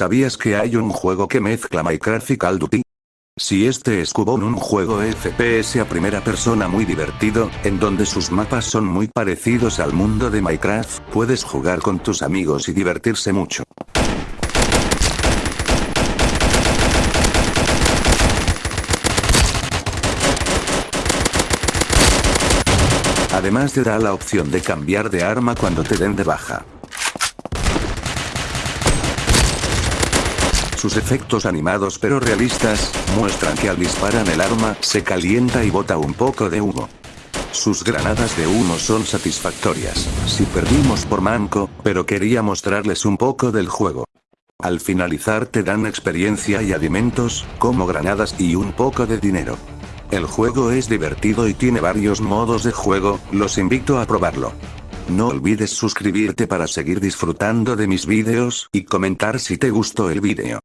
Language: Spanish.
¿Sabías que hay un juego que mezcla Minecraft y Call of Duty? Si este es Cubone un juego FPS a primera persona muy divertido, en donde sus mapas son muy parecidos al mundo de Minecraft, puedes jugar con tus amigos y divertirse mucho. Además te da la opción de cambiar de arma cuando te den de baja. Sus efectos animados pero realistas, muestran que al disparar el arma, se calienta y bota un poco de humo. Sus granadas de humo son satisfactorias, si perdimos por manco, pero quería mostrarles un poco del juego. Al finalizar te dan experiencia y alimentos, como granadas y un poco de dinero. El juego es divertido y tiene varios modos de juego, los invito a probarlo. No olvides suscribirte para seguir disfrutando de mis vídeos, y comentar si te gustó el vídeo.